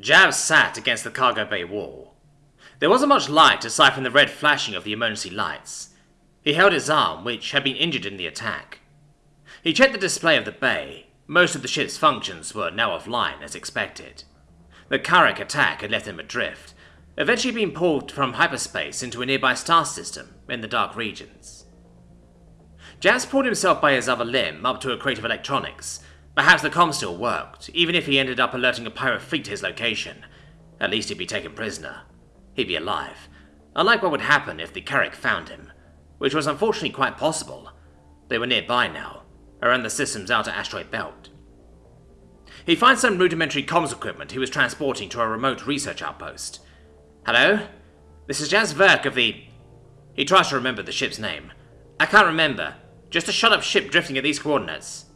Jav sat against the cargo bay wall. There wasn't much light aside from the red flashing of the emergency lights. He held his arm, which had been injured in the attack. He checked the display of the bay. Most of the ship's functions were now offline, as expected. The Carrack attack had left him adrift, eventually being pulled from hyperspace into a nearby star system in the dark regions. Jazz pulled himself by his other limb up to a crate of electronics. Perhaps the com still worked, even if he ended up alerting a pirate fleet to his location. At least he'd be taken prisoner. He'd be alive. Unlike what would happen if the Carrack found him, which was unfortunately quite possible. They were nearby now, around the system's outer asteroid belt. He finds some rudimentary comms equipment he was transporting to a remote research outpost. Hello? This is Jazz Verk of the... He tries to remember the ship's name. I can't remember. Just a shut-up ship drifting at these coordinates.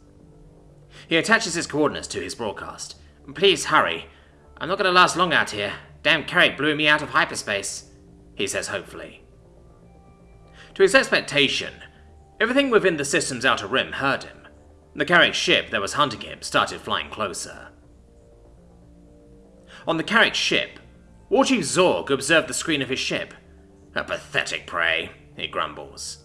He attaches his coordinates to his broadcast. Please hurry. I'm not going to last long out here. Damn Carrack blew me out of hyperspace, he says hopefully. To his expectation, everything within the system's outer rim heard him. The Carrack ship that was hunting him started flying closer. On the Carrack ship, War Chief Zorg observed the screen of his ship. A pathetic prey, he grumbles.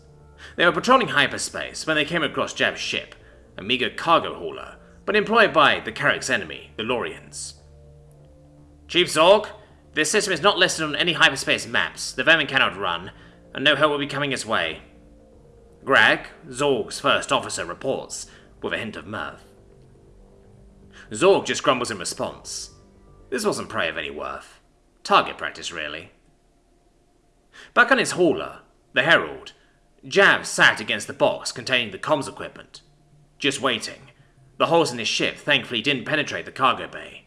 They were patrolling hyperspace when they came across Jav's ship, a meager cargo hauler, but employed by the Carrack's enemy, the Lorians. Chief Zorg, this system is not listed on any hyperspace maps. The vermin cannot run, and no help will be coming its way. Greg, Zorg's first officer, reports, with a hint of mirth. Zorg just grumbles in response. This wasn't prey of any worth. Target practice, really. Back on his hauler, the Herald, Jav sat against the box containing the comms equipment. Just waiting. The holes in his ship thankfully didn't penetrate the cargo bay.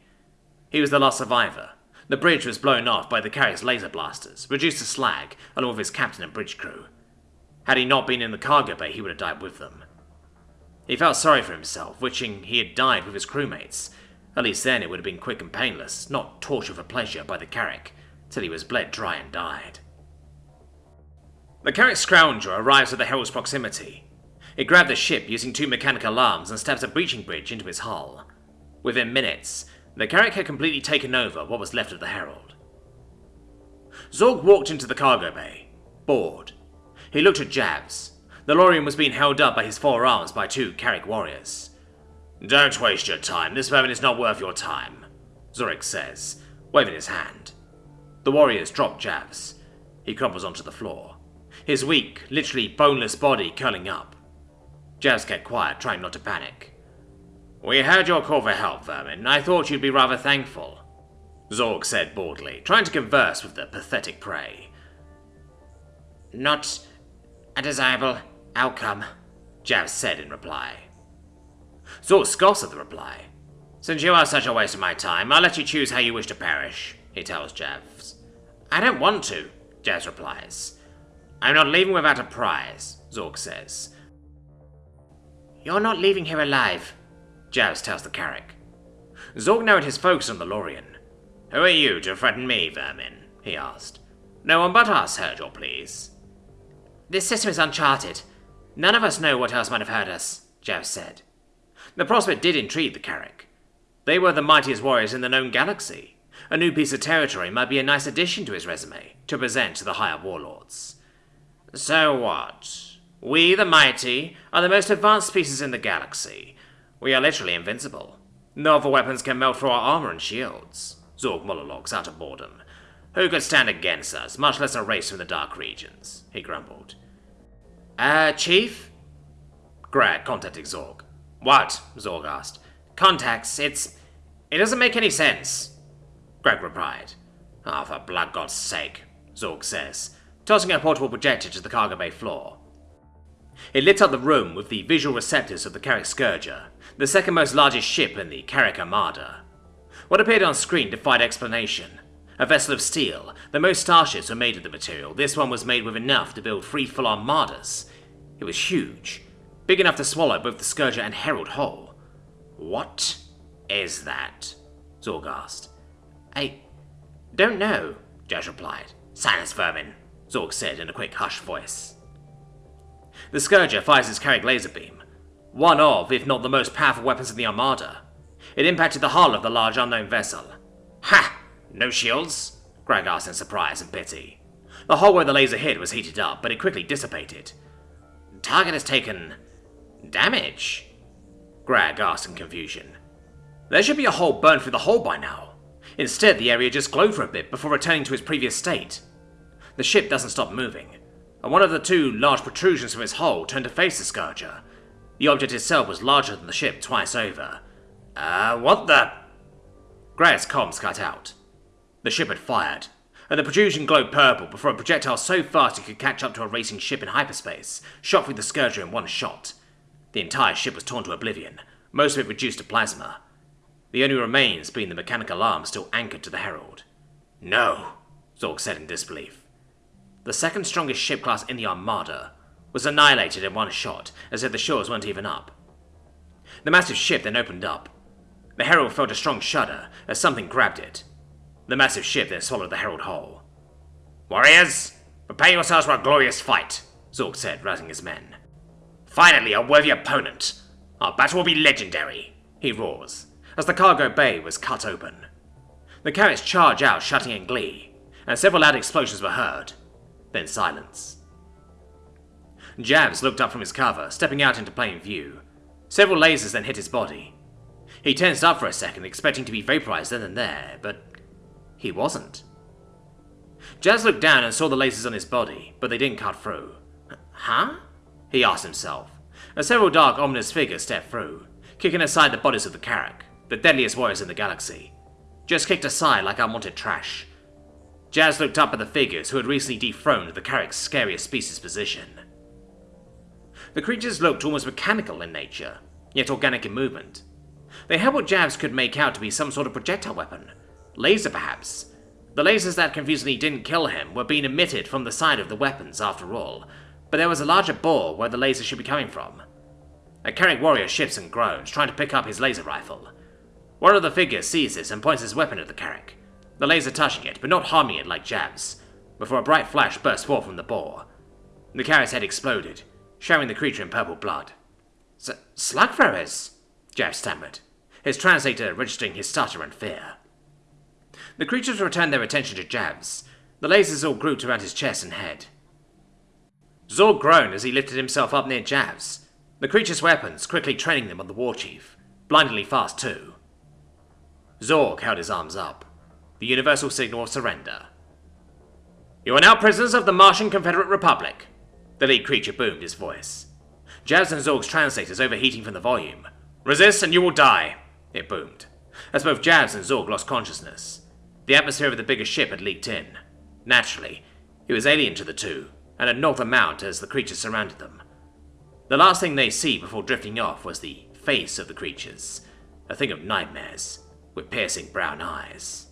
He was the last survivor. The bridge was blown off by the Carrack's laser blasters, reduced to slag, along with his captain and bridge crew. Had he not been in the cargo bay, he would have died with them. He felt sorry for himself, wishing he had died with his crewmates. At least then it would have been quick and painless, not torture for pleasure by the Carrack, till he was bled dry and died. The Carrack Scourger arrives at the Herald's proximity. It grabbed the ship using two mechanical arms and stabs a breaching bridge into its hull. Within minutes, the Carrack had completely taken over what was left of the Herald. Zorg walked into the cargo bay, bored. He looked at Javs. The Lorian was being held up by his four arms by two Carrack warriors. Don't waste your time, this vermin is not worth your time, Zorik says, waving his hand. The warriors drop Javs. He crumbles onto the floor, his weak, literally boneless body curling up. Javs kept quiet, trying not to panic. We heard your call for help, Vermin. I thought you'd be rather thankful. Zorg said boldly, trying to converse with the pathetic prey. Not a desirable outcome, Javs said in reply. Zorg scoffs at the reply. Since you are such a waste of my time, I'll let you choose how you wish to perish, he tells Javs. I don't want to, Javs replies. I'm not leaving without a prize, Zorg says. You're not leaving here alive, Javs tells the Carrack. Zorg narrowed his folks on the Lorian. Who are you to threaten me, vermin? he asked. No one but us heard your pleas. This system is uncharted. None of us know what else might have hurt us, Javs said. The prospect did intrigue the Carrack. They were the mightiest warriors in the known galaxy. A new piece of territory might be a nice addition to his resume to present to the higher warlords. So what? We, the mighty, are the most advanced species in the galaxy. We are literally invincible. No other weapons can melt through our armor and shields. Zorg monologues out of boredom. Who could stand against us, much less a race from the dark regions? He grumbled. Uh, Chief? Greg contacted Zorg. What? Zorg asked. Contacts, it's... It doesn't make any sense. Greg replied. Ah, oh, for blood god's sake, Zorg says, tossing a portable projector to the cargo bay floor. It lit up the room with the visual receptors of the Carrack Scourger, the second most largest ship in the Carrack Armada. What appeared on screen defied explanation. A vessel of steel, the most starships were made of the material, this one was made with enough to build three full armadas. It was huge, big enough to swallow both the Scourger and Herald whole. What is that? Zorg asked. I don't know, Jazz replied. Silence, vermin, Zorg said in a quick, hushed voice. The Scourger fires its Carrack laser beam, one of, if not the most powerful weapons in the Armada. It impacted the hull of the large unknown vessel. Ha! No shields? Greg asked in surprise and pity. The hole where the laser hit was heated up, but it quickly dissipated. Target has taken... damage? Greg asked in confusion. There should be a hole burned through the hole by now. Instead, the area just glowed for a bit before returning to its previous state. The ship doesn't stop moving, one of the two large protrusions from its hull turned to face the Scourger. The object itself was larger than the ship twice over. Uh, what the... Greg's comms cut out. The ship had fired, and the protrusion glowed purple before a projectile so fast it could catch up to a racing ship in hyperspace shot through the Scourger in one shot. The entire ship was torn to oblivion, most of it reduced to plasma. The only remains being the mechanical arm still anchored to the Herald. No, Zorg said in disbelief. The second strongest ship class in the Armada was annihilated in one shot, as if the shores weren't even up. The massive ship then opened up. The Herald felt a strong shudder as something grabbed it. The massive ship then swallowed the Herald whole. Warriors, prepare yourselves for a glorious fight, Zorg said, rousing his men. Finally, a worthy opponent. Our battle will be legendary, he roars, as the cargo bay was cut open. The Carracks charge out, shouting in glee, and several loud explosions were heard. Then silence. Javs looked up from his cover, stepping out into plain view. Several lasers then hit his body. He tensed up for a second, expecting to be vaporized then and there, but he wasn't. Jazz looked down and saw the lasers on his body, but they didn't cut through. Huh? He asked himself, as several dark, ominous figures stepped through, kicking aside the bodies of the Carrack, the deadliest warriors in the galaxy. Just kicked aside like unwanted trash. Jazz looked up at the figures who had recently dethroned the Carrack's scariest species position. The creatures looked almost mechanical in nature, yet organic in movement. They had what Javs could make out to be some sort of projectile weapon. Laser, perhaps. The lasers that confusingly didn't kill him were being emitted from the side of the weapons, after all, but there was a larger bore where the laser should be coming from. A Carrack warrior shifts and groans, trying to pick up his laser rifle. One of the figures sees this and points his weapon at the Carrack, the laser touching it, but not harming it like Javs, before a bright flash burst forth from the bore. The carrier's head exploded, showering the creature in purple blood. Slugthrowers? Jav stammered, his translator registering his stutter and fear. The creatures returned their attention to Javs. The lasers all grouped around his chest and head. Zorg groaned as he lifted himself up near Javs, the creature's weapons quickly training them on the war chief, blindingly fast too. Zorg held his arms up, the universal signal of surrender. You are now prisoners of the Martian Confederate Republic, the lead creature boomed his voice. Javs and Zorg's translators overheating from the volume. Resist and you will die, it boomed, as both Javs and Zorg lost consciousness. The atmosphere of the bigger ship had leaked in. Naturally, it was alien to the two, and had knocked them out as the creatures surrounded them. The last thing they see before drifting off was the face of the creatures, a thing of nightmares, with piercing brown eyes.